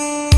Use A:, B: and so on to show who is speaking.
A: you.